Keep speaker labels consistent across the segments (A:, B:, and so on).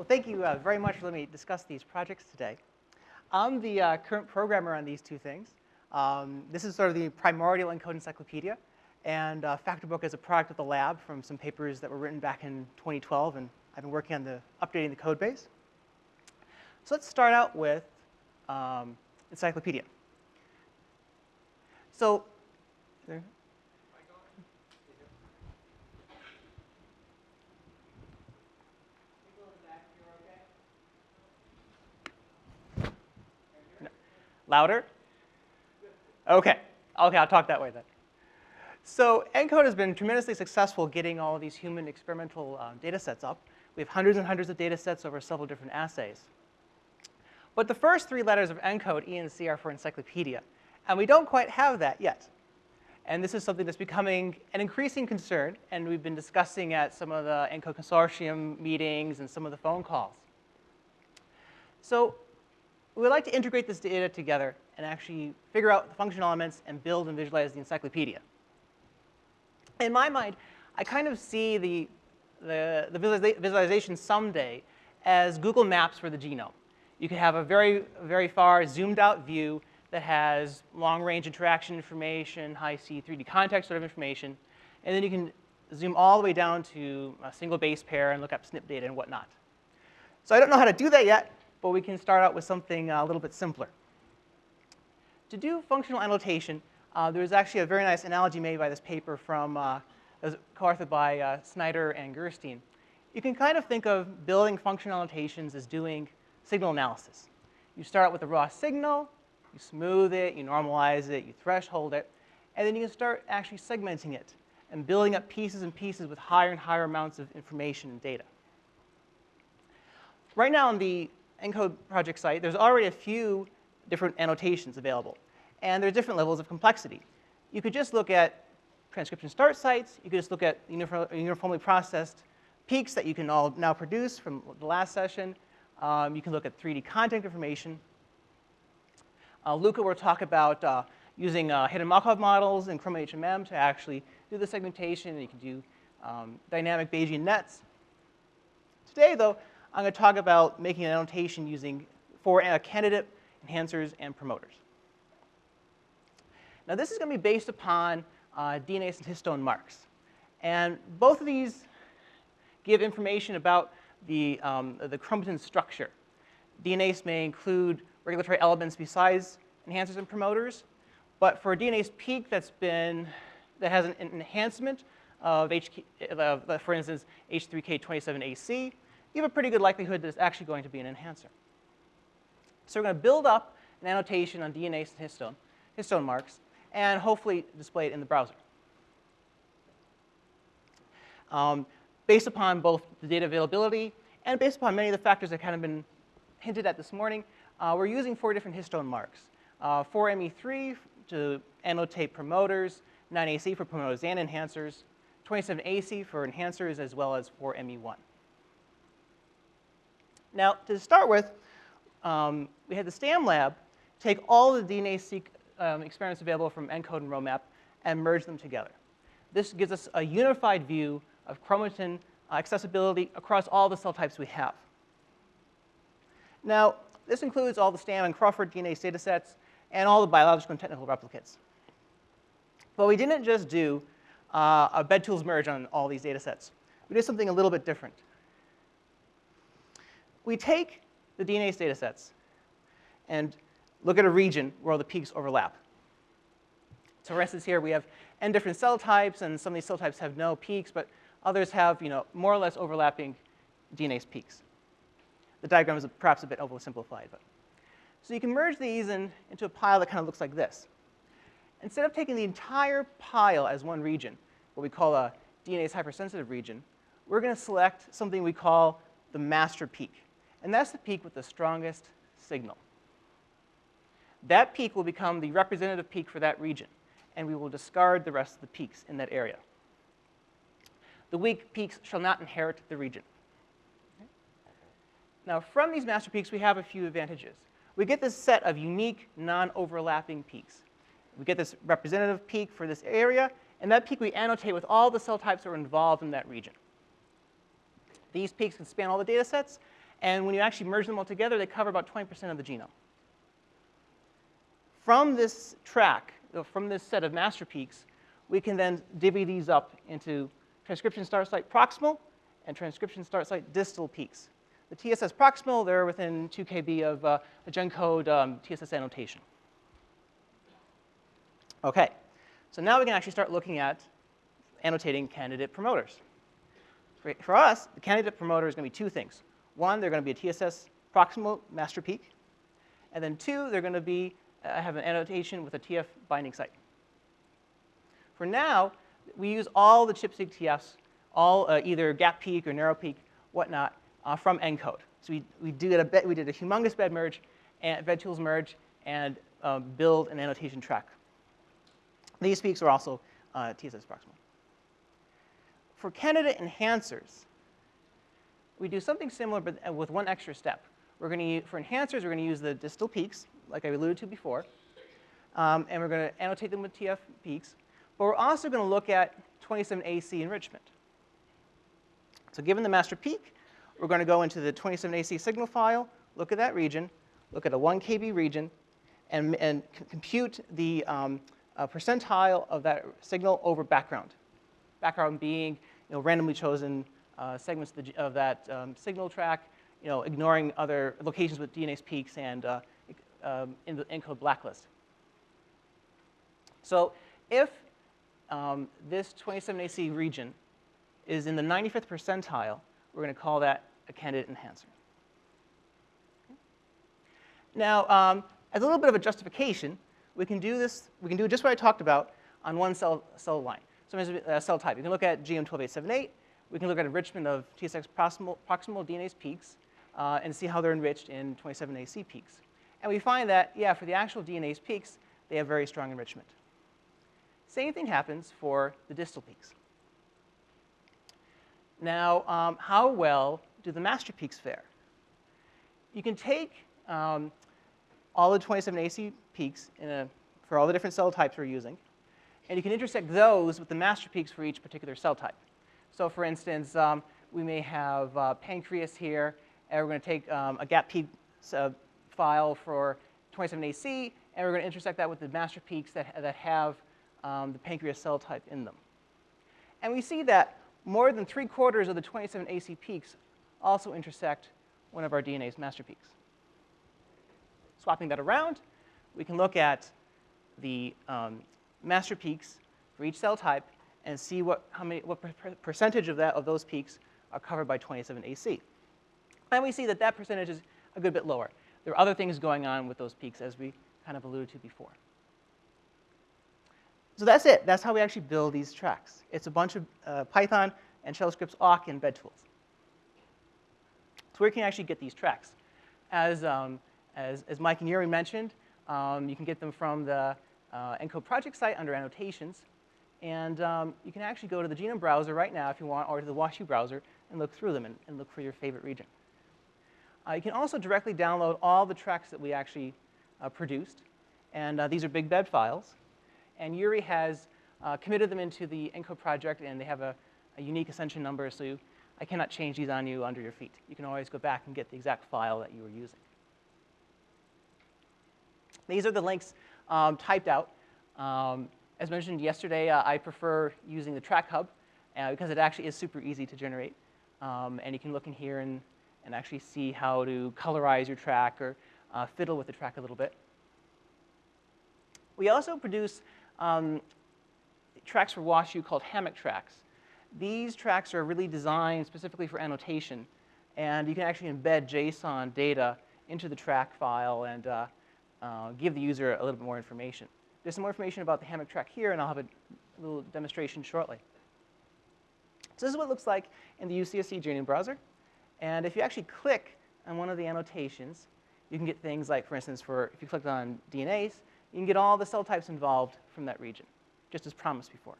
A: Well, thank you uh, very much for letting me discuss these projects today. I'm the uh, current programmer on these two things. Um, this is sort of the primordial ENCODE encyclopedia, and uh, Factorbook is a product of the lab from some papers that were written back in 2012, and I've been working on the updating the code base. So let's start out with um, encyclopedia. So, Louder? Okay. Okay, I'll talk that way then. So ENCODE has been tremendously successful getting all of these human experimental um, data sets up. We have hundreds and hundreds of data sets over several different assays. But the first three letters of ENCODE, E and C, are for encyclopedia. And we don't quite have that yet. And this is something that's becoming an increasing concern, and we've been discussing at some of the ENCODE consortium meetings and some of the phone calls. So we would like to integrate this data together and actually figure out the functional elements and build and visualize the encyclopedia. In my mind, I kind of see the, the, the visualization someday as Google Maps for the genome. You could have a very, very far zoomed out view that has long range interaction information, Hi-C 3D context sort of information, and then you can zoom all the way down to a single base pair and look up SNP data and whatnot. So I don't know how to do that yet, but we can start out with something uh, a little bit simpler. To do functional annotation, uh, there was actually a very nice analogy made by this paper from, uh, co-authored by uh, Snyder and Gerstein. You can kind of think of building functional annotations as doing signal analysis. You start out with a raw signal, you smooth it, you normalize it, you threshold it, and then you can start actually segmenting it and building up pieces and pieces with higher and higher amounts of information and data. Right now on the ENCODE project site, there's already a few different annotations available. And there are different levels of complexity. You could just look at transcription start sites. You could just look at uniformly processed peaks that you can all now produce from the last session. Um, you can look at 3D content information. Uh, Luca will talk about uh, using uh, hidden Markov models in Chroma HMM to actually do the segmentation. You can do um, dynamic Bayesian nets. Today, though, I'm going to talk about making an annotation using for uh, candidate enhancers and promoters. Now this is going to be based upon uh, and histone marks. And both of these give information about the, um, the chromatin structure. DNase may include regulatory elements besides enhancers and promoters, but for a DNase peak that's been, that has an, enhancement of, HK, uh, for instance, H3K27AC, you have a pretty good likelihood that it's actually going to be an enhancer. So we're going to build up an annotation on DNase and histone, histone marks, and hopefully display it in the browser. Um, based upon both the data availability and based upon many of the factors that kind of been hinted at this morning, uh, we're using four different histone marks. Uh, 4ME3 to annotate promoters, 9AC for promoters and enhancers, 27AC for enhancers, as well as 4ME1. Now, to start with, um, we had the STAM lab take all the DNase um, experiments available from ENCODE and Roadmap and merge them together. This gives us a unified view of chromatin uh, accessibility across all the cell types we have. Now, this includes all the STAM and Crawford DNase data sets and all the biological and technical replicates. But we didn't just do uh, a BedTools merge on all these data sets. We did something a little bit different we take the DNase data sets and look at a region where all the peaks overlap. So for instance here we have n different cell types and some of these cell types have no peaks, but others have you know, more or less overlapping DNase peaks. The diagram is perhaps a bit oversimplified. But. So you can merge these in, into a pile that kind of looks like this. Instead of taking the entire pile as one region, what we call a DNase hypersensitive region, we're going to select something we call the master peak and that's the peak with the strongest signal. That peak will become the representative peak for that region, and we will discard the rest of the peaks in that area. The weak peaks shall not inherit the region. Now, from these master peaks, we have a few advantages. We get this set of unique, non-overlapping peaks. We get this representative peak for this area, and that peak we annotate with all the cell types that are involved in that region. These peaks can span all the data sets, And when you actually merge them all together, they cover about 20% of the genome. From this track, from this set of master peaks, we can then divvy these up into transcription start site proximal and transcription start site distal peaks. The TSS proximal, they're within 2 kb of uh, a GenCode um, TSS annotation. Okay, so now we can actually start looking at annotating candidate promoters. For, for us, the candidate promoter is going to be two things. One, they're going to be a TSS proximal master peak. And then two, they're going to be, uh, have an annotation with a TF binding site. For now, we use all the ChIP-seq TFs, all uh, either gap peak or narrow peak, whatnot, uh, from ENCODE. So we, we, did a bit, we did a humongous bed merge, and BedTools merge, and um, build an annotation track. These peaks are also uh, TSS proximal. For candidate enhancers, we do something similar but uh, with one extra step. We're going to for enhancers, we're going to use the distal peaks, like I alluded to before, um, and we're going to annotate them with TF peaks. But we're also going to look at 27AC enrichment. So given the master peak, we're going to go into the 27AC signal file, look at that region, look at a 1 KB region, and, and compute the um, uh, percentile of that signal over background. Background being you know, randomly chosen uh, segments of, the, of that um, signal track, you know, ignoring other locations with DNase peaks and uh, um, in the ENCODE blacklist. So if um, this 27AC region is in the 95th percentile, we're going to call that a candidate enhancer. Now, um, as a little bit of a justification, we can do this, we can do just what I talked about on one cell, cell line. So uh, cell type. You can look at GM12878. We can look at enrichment of TSS proximal, proximal DNase peaks uh, and see how they're enriched in 27AC peaks. And we find that, yeah, for the actual DNase peaks, they have very strong enrichment. Same thing happens for the distal peaks. Now, um, how well do the master peaks fare? You can take um, all the 27AC peaks a, for all the different cell types we're using, and you can intersect those with the master peaks for each particular cell type. So for instance, um, we may have uh, pancreas here, and we're going to take um, a gap peak uh, file for 27AC, and we're going to intersect that with the master peaks that, that have um, the pancreas cell type in them. And we see that more than three quarters of the 27AC peaks also intersect one of our DNase master peaks. Swapping that around, we can look at the um, master peaks for each cell type and see what, how many, what percentage of, that, of those peaks are covered by 27AC. And we see that that percentage is a good bit lower. There are other things going on with those peaks, as we kind of alluded to before. So that's it. That's how we actually build these tracks. It's a bunch of uh, Python and shell scripts, awk, and BedTools. So where can you actually get these tracks? As, um, as, as Mike and Yuri mentioned, um, you can get them from the uh, ENCODE project site under annotations. And um, you can actually go to the Genome browser right now if you want, or to the WashU browser, and look through them and, and look for your favorite region. Uh, you can also directly download all the tracks that we actually uh, produced. And uh, these are big bed files. And Yuri has uh, committed them into the ENCODE project, and they have a, a unique accession number, so you, I cannot change these on you under your feet. You can always go back and get the exact file that you were using. These are the links um, typed out. Um, as mentioned yesterday, uh, I prefer using the track hub uh, because it actually is super easy to generate. Um, and you can look in here and, and actually see how to colorize your track or uh, fiddle with the track a little bit. We also produce um, tracks for WashU called hammock tracks. These tracks are really designed specifically for annotation, and you can actually embed JSON data into the track file and uh, uh, give the user a little bit more information. There's some more information about the hammock track here, and I'll have a little demonstration shortly. So this is what it looks like in the UCSC Genome browser. And if you actually click on one of the annotations, you can get things like, for instance, for if you clicked on DNase, you can get all the cell types involved from that region, just as promised before.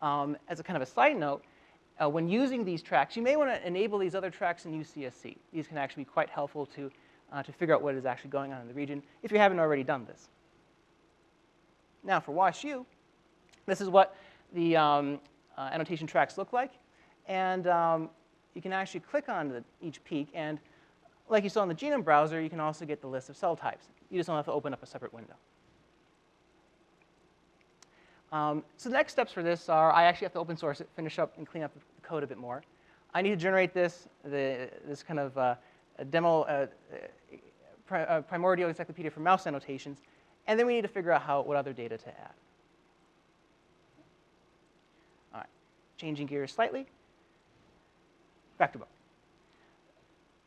A: Um, as a kind of a side note, uh, when using these tracks, you may want to enable these other tracks in UCSC. These can actually be quite helpful to, uh, to figure out what is actually going on in the region if you haven't already done this. Now for WashU, this is what the um, uh, annotation tracks look like. And um, you can actually click on the, each peak, and like you saw in the genome browser, you can also get the list of cell types. You just don't have to open up a separate window. Um, so the next steps for this are I actually have to open source it, finish up and clean up the code a bit more. I need to generate this, the, this kind of uh, demo, uh, uh, primordial encyclopedia for mouse annotations, and then we need to figure out how, what other data to add. All right, changing gears slightly. FactorBook.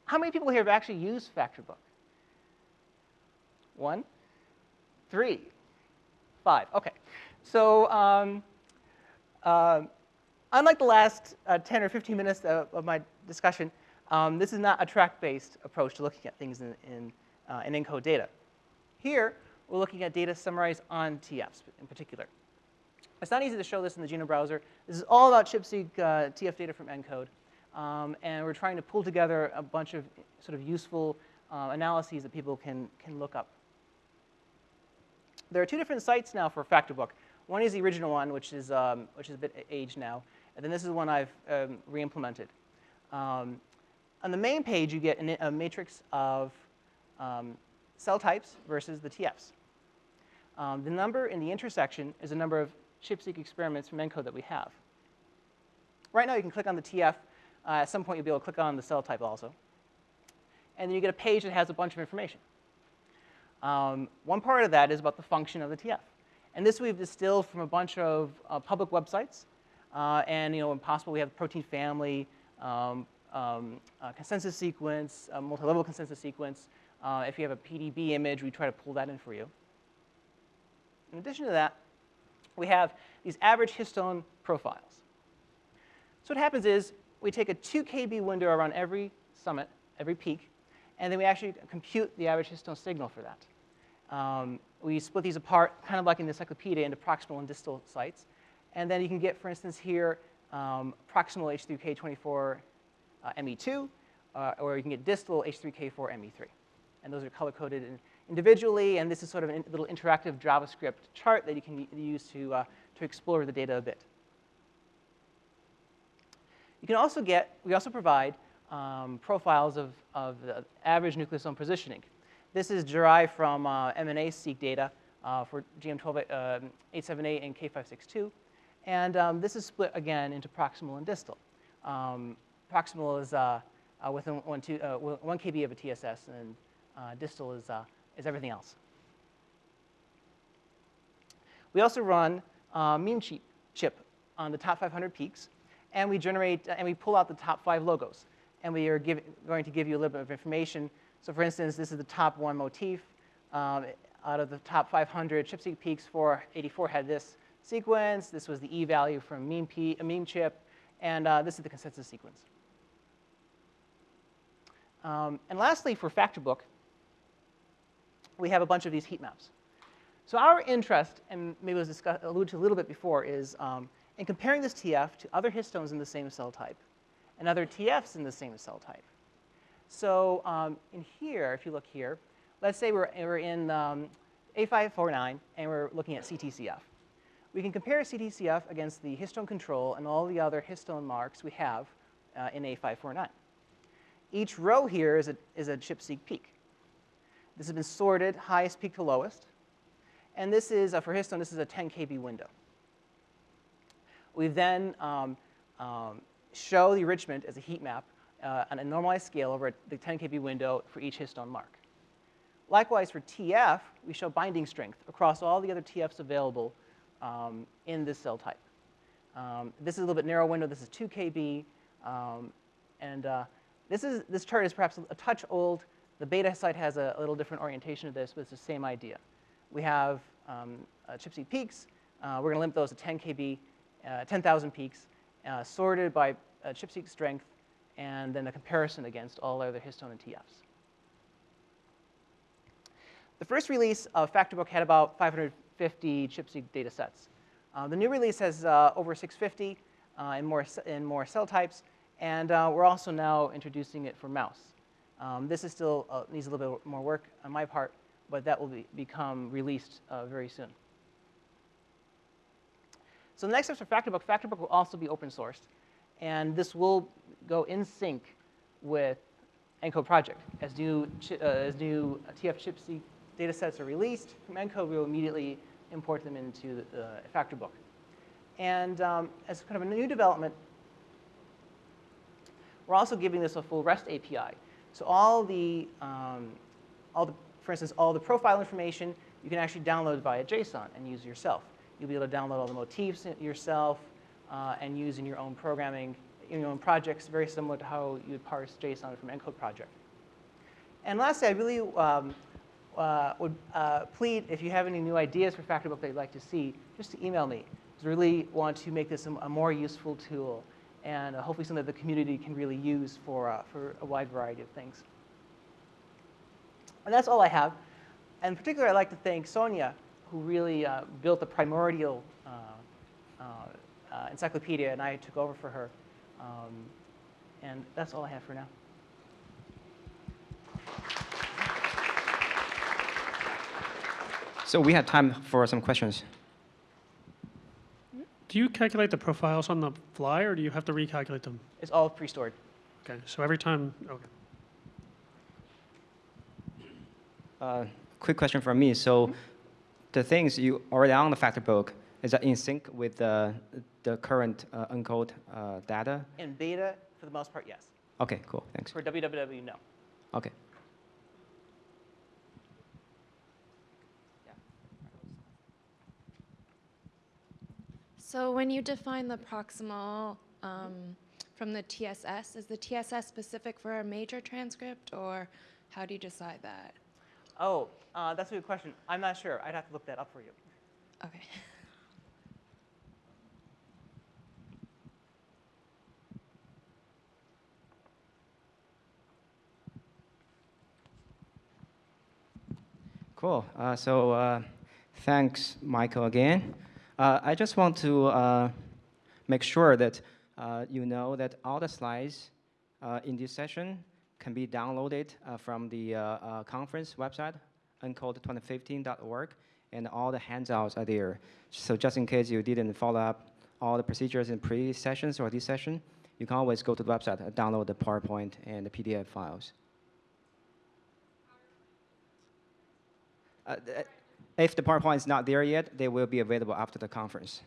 A: How many people here have actually used FactorBook? One, three, five. OK. So um, uh, unlike the last uh, 10 or 15 minutes of, of my discussion, um, this is not a track-based approach to looking at things in, in, uh, in ENCODE data. Here, we're looking at data summarized on TFs in particular. It's not easy to show this in the genome browser. This is all about ChIP-seq uh, TF data from ENCODE. Um, and we're trying to pull together a bunch of sort of useful uh, analyses that people can, can look up. There are two different sites now for FactorBook. One is the original one, which is, um, which is a bit aged now. And then this is one I've um, re-implemented. Um, on the main page, you get an, a matrix of um, cell types versus the TFs. Um, the number in the intersection is the number of ChIP-seq experiments from ENCODE that we have. Right now, you can click on the TF. Uh, at some point, you'll be able to click on the cell type also. And then you get a page that has a bunch of information. Um, one part of that is about the function of the TF. And this we've distilled from a bunch of uh, public websites. Uh, and you know, when possible, we have protein family, um, um, consensus sequence, multi-level consensus sequence. Uh, if you have a PDB image, we try to pull that in for you. In addition to that, we have these average histone profiles. So what happens is we take a 2 kb window around every summit, every peak, and then we actually compute the average histone signal for that. Um, we split these apart, kind of like in the encyclopedia, into proximal and distal sites. And then you can get, for instance, here, um, proximal H3K24 uh, ME2, uh, or you can get distal H3K4 ME3. And those are color-coded in individually, and this is sort of a little interactive JavaScript chart that you can use to, uh, to explore the data a bit. You can also get, we also provide um, profiles of, of the average nucleosome positioning. This is derived from uh, MNase-seq data uh, for GM12878 uh, and K562. And um, this is split again into proximal and distal. Um, proximal is uh, uh, within uh, one kb of a TSS, and uh, distal is, uh, is everything else. We also run MEME-ChIP, chip on the top 500 peaks, and we generate and we pull out the top five logos. And we are give, going to give you a little bit of information so for instance, this is the top one motif. Um, out of the top 500 ChIP-seq peaks, 484 had this sequence. This was the E value from meme, MEME-ChIP. And uh, this is the consensus sequence. Um, and lastly, for FactorBook, we have a bunch of these heat maps. So our interest, and maybe was alluded to a little bit before, is um, in comparing this TF to other histones in the same cell type and other TFs in the same cell type. So um, in here, if you look here, let's say we're, we're in um, A549 and we're looking at CTCF. We can compare CTCF against the histone control and all the other histone marks we have uh, in A549. Each row here is a, is a ChIP-seq peak. This has been sorted highest peak to lowest. And this is, uh, for histone, this is a 10 kb window. We then um, um, show the enrichment as a heat map uh, on a normalized scale over the 10 kb window for each histone mark. Likewise, for TF, we show binding strength across all the other TFs available um, in this cell type. Um, this is a little bit narrow window. This is 2 kb. Um, and uh, this, is, this chart is perhaps a touch old. The beta site has a, a little different orientation to this, but it's the same idea. We have um, uh, ChIP-seq peaks. Uh, we're going to limit those to 10 kb, uh, 10,000 peaks, uh, sorted by uh, ChIP-seq strength and then a comparison against all other histone and TFs. The first release of FactorBook had about 550 ChIP-seq data sets. Uh, the new release has uh, over 650 uh, in, more, in more cell types, and uh, we're also now introducing it for mouse. Um, this is still uh, needs a little bit more work on my part, but that will be, become released uh, very soon. So the next steps for FactorBook, FactorBook will also be open sourced. And this will go in sync with ENCODE project. As new, uh, as new TF ChIP-seq data sets are released from ENCODE, we will immediately import them into the uh, factor. And um, as kind of a new development, we're also giving this a full REST API. So all the, um, all the, for instance, all the profile information, you can actually download via JSON and use yourself. You'll be able to download all the motifs yourself uh, and use in your own programming, in your own projects, very similar to how you would parse JSON from ENCODE project. And lastly, I really um, uh, would uh, plead if you have any new ideas for Factorbook that you'd like to see, just to email me. 'Cause I really want to make this a more useful tool and uh, hopefully something that the community can really use for, uh, for a wide variety of things. And that's all I have. And in particular, I'd like to thank Sonia, who really uh, built the primordial encyclopedia, and I took over for her. Um, and that's all I have for now.
B: So we have time for some questions.
C: Do you calculate the profiles on the fly, or do you have to recalculate them?
A: It's all pre-stored.
C: Okay, so every time, okay.
B: Uh, quick question from me. So the things you already on the FactorBook, is that in sync with the, the current uh, encode uh, data?
A: In beta, for the most part, yes.
B: Okay, cool, thanks.
A: For www, no.
B: Okay.
D: So when you define the proximal um, from the TSS, is the TSS specific for a major transcript, or how do you decide that?
A: Oh, uh, that's a good question. I'm not sure. I'd have to look that up for you.
D: Okay.
B: Cool. Uh, so uh, thanks, Michael, again. Uh, I just want to uh, make sure that uh, you know that all the slides in this session can be downloaded from the conference website, encode2015.org, and all the handouts are there. So just in case you didn't follow up all the procedures in previous sessions or this session, you can always go to the website and download the PowerPoint and the PDF files. Uh, if the PowerPoint is not there yet, they will be available after the conference.